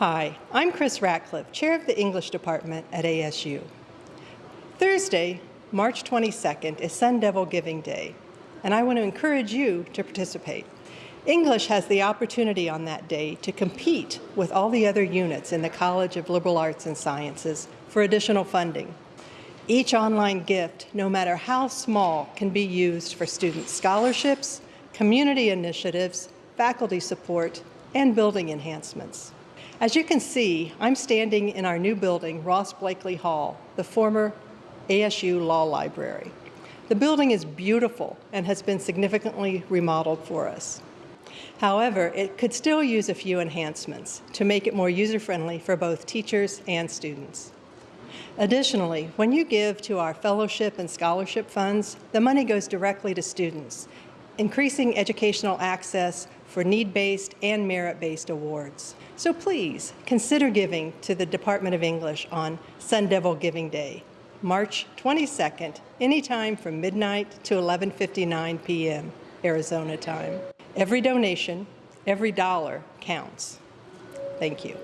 Hi, I'm Krista Ratcliffe, Chair of the English Department at ASU. Thursday, March 22nd is Sun Devil Giving Day, and I want to encourage you to participate. English has the opportunity on that day to compete with all the other units in the College of Liberal Arts and Sciences for additional funding. Each online gift, no matter how small, can be used for student scholarships, community initiatives, faculty support, and building enhancements. As you can see, I'm standing in our new building, Ross Blakley Hall, the former ASU Law Library. The building is beautiful and has been significantly remodeled for us. However, it could still use a few enhancements to make it more user-friendly for both teachers and students. Additionally, when you give to our fellowship and scholarship funds, the money goes directly to students, increasing educational access for need-based and merit-based awards. So please, consider giving to the Department of English on Sun Devil Giving Day, March 22nd, anytime from midnight to 11.59 p.m. Arizona time. Every donation, every dollar counts. Thank you.